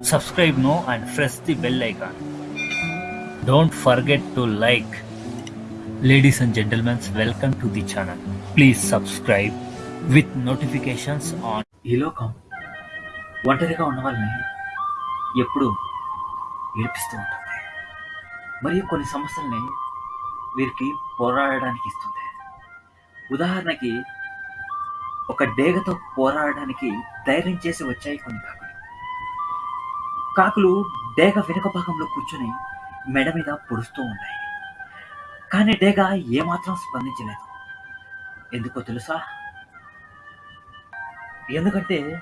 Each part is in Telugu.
Subscribe now and press the bell icon. Don't forget to like. Ladies and gentlemen, welcome to the channel. Please subscribe with notifications on. ఈ లోకం ఒంటరిగా ఉన్న వాళ్ళని ఎప్పుడు ఏడిపిస్తూ ఉంటుంది మరియు కొన్ని సమస్యల్ని వీరికి పోరాడడానికి ఇస్తుంది ఉదాహరణకి ఒక డేగతో పోరాడడానికి ధైర్యం చేసి వచ్చాయి కొన్ని కాకులు కాకులు డేగ వెనుక భాగంలో కూర్చొని మెడ మీద పొడుస్తూ ఉన్నాయి కానీ డేగ ఏమాత్రం స్పందించలేదు. ఎందుకో తెలుసా? ఎందుకంటే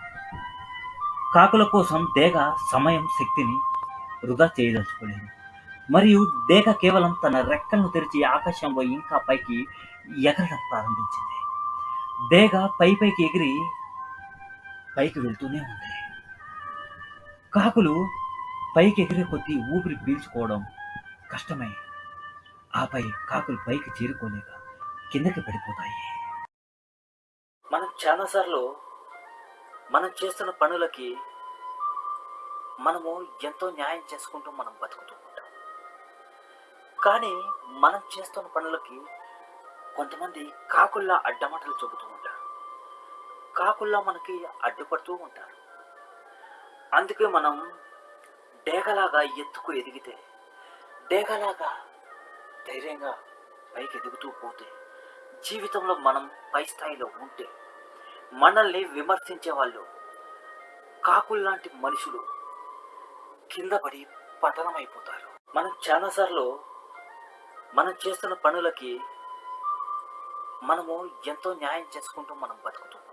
కాకుల కోసం డేగ సమయం శక్తిని వృధా చేయదలుచుకోలేదు. మరియు డేగ కేవలం తన రెక్కలను తెరిచి ఆకాశంలో ఇంకా పైకి ఎగరడం ప్రారంభించింది. డేగ పై పైకి ఎగిరి పైకి వెళ్తూనే ఉంది. కాకులు పైకి ఎగిరే కొద్దీ ఊపిరి పీల్చుకోవడం కష్టమై. ఆపై కాకులు పైకి చేరుకోలేక కిందకి పడిపోతాయి. మనం చాలాసార్లు మనం చేస్తున్న పనులకి మనము ఎంతో న్యాయం చేసుకుంటూ మనం బతుకుతూ ఉంటాం. కానీ మనం చేస్తున్న పనులకి కొంతమంది కాకుల్లా అడ్డమటలు చెబుతూ ఉంటారు. కాకుల్లా మనకి అడ్డుపడుతూ ఉంటారు. అందుకే మనం డేగలాగా ఎత్తుకు ఎదిగితే డేగలాగా ధైర్యంగా పైకి ఎదుగుతూ పోతే జీవితంలో మనం పై స్థాయిలో ఉంటే మనల్ని విమర్శించే వాళ్ళు కాకుల్లాంటి మనుషులు కింద పడి పతనమైపోతారు మనం చాలాసార్లు మనం చేస్తున్న పనులకి మనము ఎంతో న్యాయం చేసుకుంటూ మనం బతుకుతున్నాం.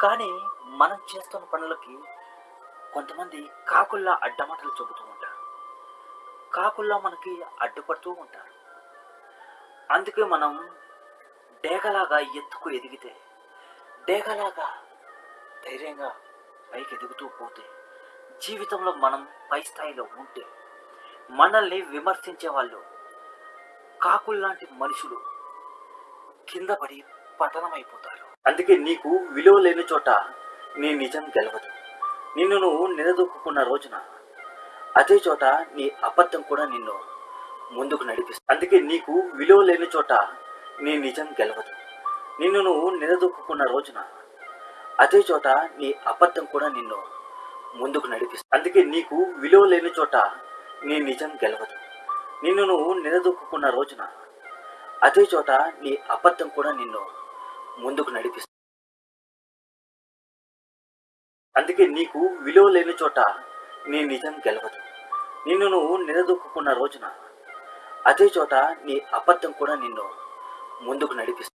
కానీ మనం చేస్తున్న పనులకి కొంతమంది కాకుల్లా అడ్డమాటలు చెబుతూ ఉంటారు. కాకుల్లా మనకి అడ్డుపడుతూ ఉంటారు. అందుకే మనం డేగలాగా ఎత్తుకు ఎదిగితే డేగలాగా ధైర్యంగా పైకి ఎదుగుతూ పోతే జీవితంలో మనం పై స్థాయిలో ఉంటే మనల్ని విమర్శించే వాళ్ళు కాకుల్లాంటి మనుషులు కింద పడి పతనమైపోతారు అందుకే నీకు విలువ లేని చోట నీ నిజం గెలవదు. నిన్ను నువ్వు నిలదొక్కున్న రోజున అదే చోట నీ అబద్ధం కూడా నిన్ను ముందుకు నడిపిస్తుంది. అందుకే నీకు విలువ లేని చోట నీ నిజం గెలవదు. నిన్ను నువ్వు నిలదొక్కున్న రోజున అదే చోట నీ అబద్ధం కూడా నిన్ను ముందుకు నడిపిస్తుంది. అందుకే నీకు విలువ లేని చోట నీ నిజం గెలవదు. నిన్ను నువ్వు నిలదొక్కున్న రోజున అదే చోట నీ అబద్ధం కూడా నిన్ను ముందుకు నడిపిస్తుంది. అందుకే నీకు విలువ లేని చోట నీ నిజం గెలవదు. నిన్ను నువ్వు నిలదొక్కున్న రోజున అదే చోట నీ అబద్ధం కూడా నిన్ను ముందుకు నడిపిస్తుంది.